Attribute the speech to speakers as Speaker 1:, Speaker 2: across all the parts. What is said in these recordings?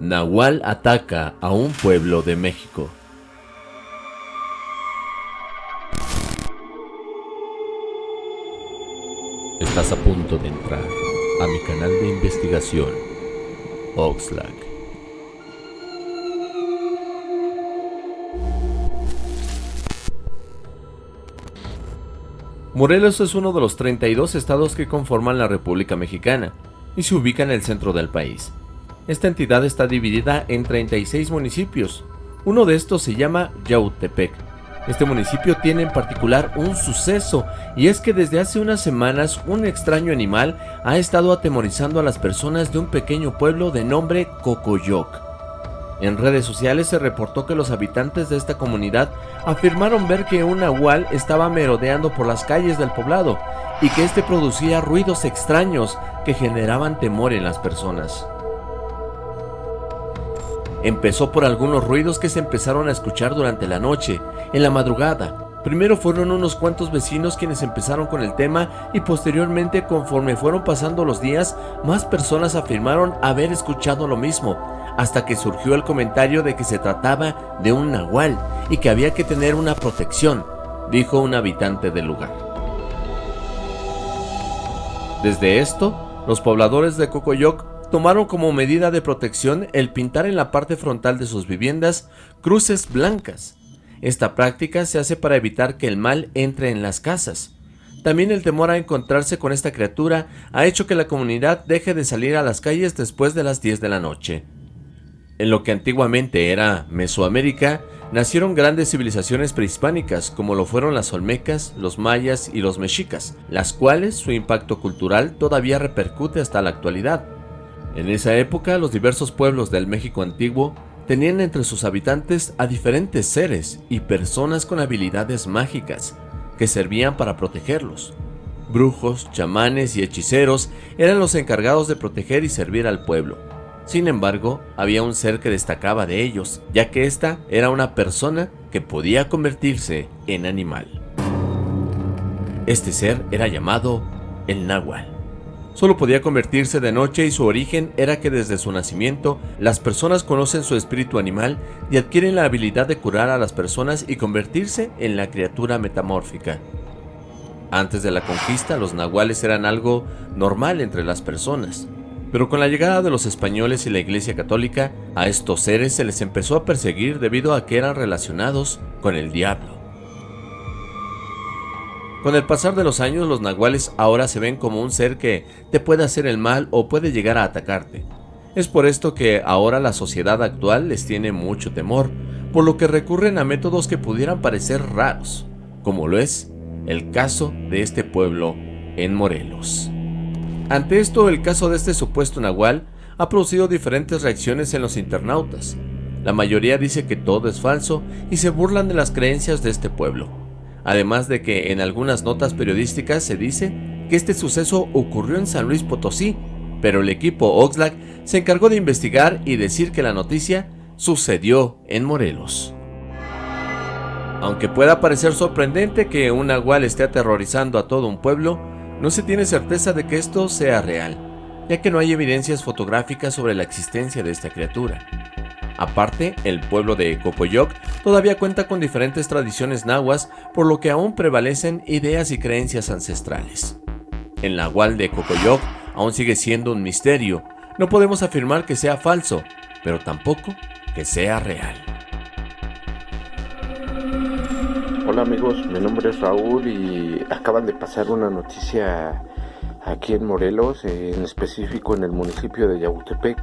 Speaker 1: Nahual ataca a un pueblo de México. Estás a punto de entrar a mi canal de investigación, Oxlack. Morelos es uno de los 32 estados que conforman la República Mexicana y se ubica en el centro del país. Esta entidad está dividida en 36 municipios. Uno de estos se llama Yautepec. Este municipio tiene en particular un suceso y es que desde hace unas semanas un extraño animal ha estado atemorizando a las personas de un pequeño pueblo de nombre Cocoyoc. En redes sociales se reportó que los habitantes de esta comunidad afirmaron ver que un nahual estaba merodeando por las calles del poblado y que este producía ruidos extraños que generaban temor en las personas. Empezó por algunos ruidos que se empezaron a escuchar durante la noche, en la madrugada. Primero fueron unos cuantos vecinos quienes empezaron con el tema y posteriormente conforme fueron pasando los días, más personas afirmaron haber escuchado lo mismo, hasta que surgió el comentario de que se trataba de un nahual y que había que tener una protección, dijo un habitante del lugar. Desde esto, los pobladores de Cocoyoc tomaron como medida de protección el pintar en la parte frontal de sus viviendas cruces blancas. Esta práctica se hace para evitar que el mal entre en las casas. También el temor a encontrarse con esta criatura ha hecho que la comunidad deje de salir a las calles después de las 10 de la noche. En lo que antiguamente era Mesoamérica, nacieron grandes civilizaciones prehispánicas como lo fueron las olmecas, los mayas y los mexicas, las cuales su impacto cultural todavía repercute hasta la actualidad. En esa época, los diversos pueblos del México antiguo tenían entre sus habitantes a diferentes seres y personas con habilidades mágicas que servían para protegerlos. Brujos, chamanes y hechiceros eran los encargados de proteger y servir al pueblo. Sin embargo, había un ser que destacaba de ellos, ya que ésta era una persona que podía convertirse en animal. Este ser era llamado el náhuatl. Solo podía convertirse de noche y su origen era que desde su nacimiento las personas conocen su espíritu animal y adquieren la habilidad de curar a las personas y convertirse en la criatura metamórfica. Antes de la conquista los nahuales eran algo normal entre las personas, pero con la llegada de los españoles y la iglesia católica, a estos seres se les empezó a perseguir debido a que eran relacionados con el diablo. Con el pasar de los años, los nahuales ahora se ven como un ser que te puede hacer el mal o puede llegar a atacarte. Es por esto que ahora la sociedad actual les tiene mucho temor, por lo que recurren a métodos que pudieran parecer raros, como lo es el caso de este pueblo en Morelos. Ante esto, el caso de este supuesto nahual ha producido diferentes reacciones en los internautas. La mayoría dice que todo es falso y se burlan de las creencias de este pueblo además de que en algunas notas periodísticas se dice que este suceso ocurrió en San Luis Potosí, pero el equipo Oxlack se encargó de investigar y decir que la noticia sucedió en Morelos. Aunque pueda parecer sorprendente que un nahual esté aterrorizando a todo un pueblo, no se tiene certeza de que esto sea real, ya que no hay evidencias fotográficas sobre la existencia de esta criatura. Aparte, el pueblo de Cocoyoc todavía cuenta con diferentes tradiciones nahuas, por lo que aún prevalecen ideas y creencias ancestrales. El nahual de Cocoyoc aún sigue siendo un misterio, no podemos afirmar que sea falso, pero tampoco que sea real.
Speaker 2: Hola amigos, mi nombre es Raúl y acaban de pasar una noticia aquí en Morelos, en específico en el municipio de Yautepec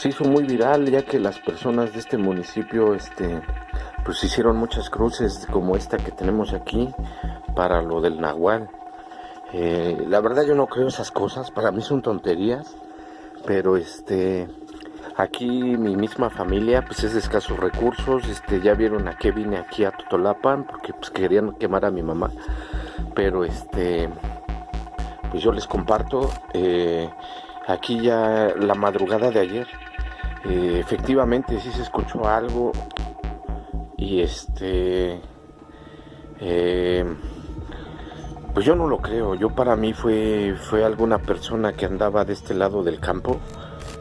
Speaker 2: se hizo muy viral ya que las personas de este municipio este pues hicieron muchas cruces como esta que tenemos aquí para lo del nahual. Eh, la verdad yo no creo esas cosas para mí son tonterías pero este aquí mi misma familia pues es de escasos recursos este ya vieron a qué vine aquí a Totolapan porque pues querían quemar a mi mamá pero este pues yo les comparto eh, aquí ya la madrugada de ayer eh, efectivamente sí se escuchó algo y este eh, pues yo no lo creo yo para mí fue fue alguna persona que andaba de este lado del campo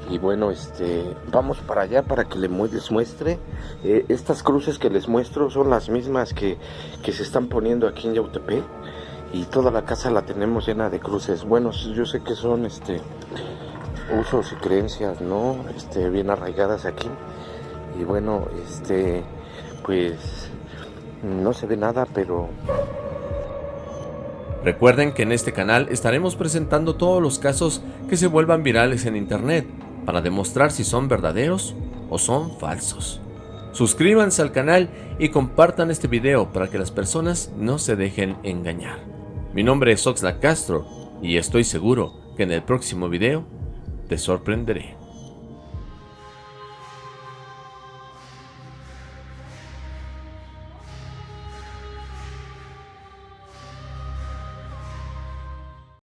Speaker 2: y bueno, este, vamos para allá para que les muestre. Eh, estas cruces que les muestro son las mismas que, que se están poniendo aquí en Yautepec y toda la casa la tenemos llena de cruces. Bueno, yo sé que son este usos y creencias, ¿no? Este, bien arraigadas aquí. Y bueno, este, pues no se ve nada, pero
Speaker 1: Recuerden que en este canal estaremos presentando todos los casos que se vuelvan virales en internet para demostrar si son verdaderos o son falsos. Suscríbanse al canal y compartan este video para que las personas no se dejen engañar. Mi nombre es Oxlack Castro y estoy seguro que en el próximo video te sorprenderé.